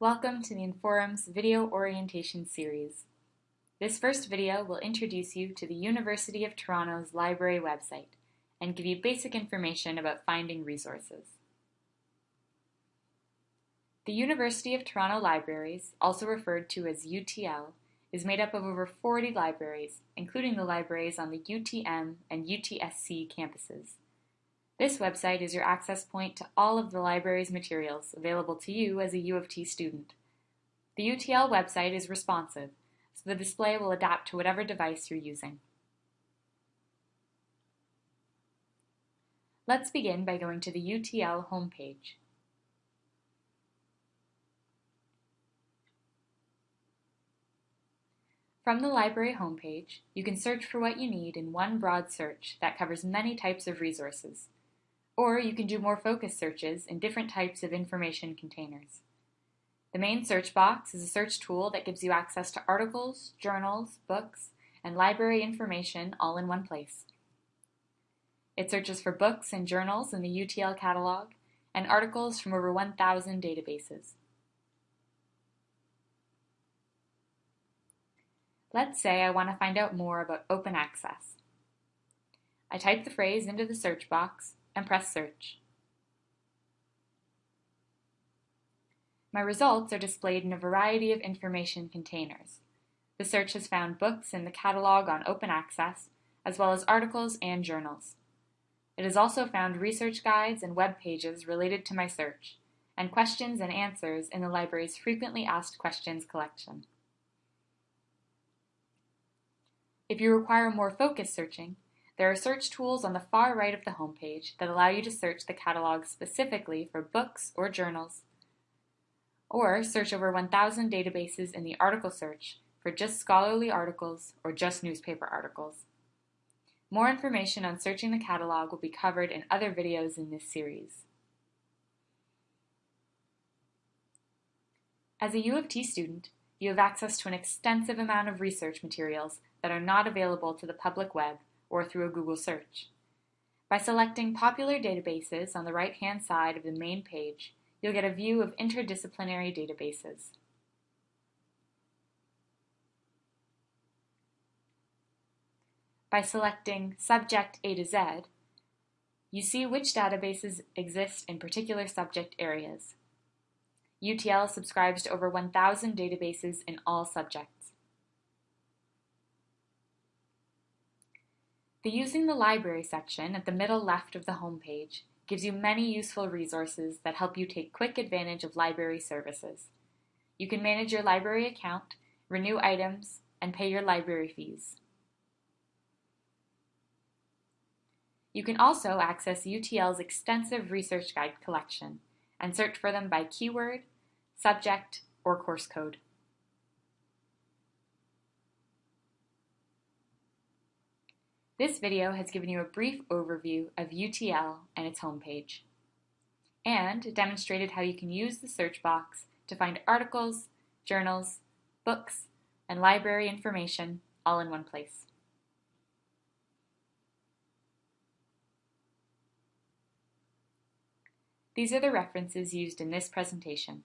Welcome to the Inforum's video orientation series. This first video will introduce you to the University of Toronto's library website and give you basic information about finding resources. The University of Toronto Libraries, also referred to as UTL, is made up of over 40 libraries, including the libraries on the UTM and UTSC campuses. This website is your access point to all of the library's materials available to you as a U of T student. The UTL website is responsive, so the display will adapt to whatever device you're using. Let's begin by going to the UTL homepage. From the library homepage, you can search for what you need in one broad search that covers many types of resources, or you can do more focused searches in different types of information containers. The main search box is a search tool that gives you access to articles, journals, books, and library information all in one place. It searches for books and journals in the UTL catalog and articles from over 1,000 databases. Let's say I want to find out more about open access. I type the phrase into the search box and press search. My results are displayed in a variety of information containers. The search has found books in the catalog on open access, as well as articles and journals. It has also found research guides and web pages related to my search, and questions and answers in the library's frequently asked questions collection. If you require more focused searching, there are search tools on the far right of the homepage that allow you to search the catalog specifically for books or journals, or search over 1,000 databases in the article search for just scholarly articles or just newspaper articles. More information on searching the catalog will be covered in other videos in this series. As a U of T student, you have access to an extensive amount of research materials that are not available to the public web or through a Google search. By selecting popular databases on the right-hand side of the main page, you'll get a view of interdisciplinary databases. By selecting Subject A to Z, you see which databases exist in particular subject areas. UTL subscribes to over 1,000 databases in all subjects. The Using the Library section at the middle left of the homepage gives you many useful resources that help you take quick advantage of library services. You can manage your library account, renew items, and pay your library fees. You can also access UTL's extensive research guide collection and search for them by keyword, subject, or course code. This video has given you a brief overview of UTL and its homepage, and demonstrated how you can use the search box to find articles, journals, books, and library information all in one place. These are the references used in this presentation.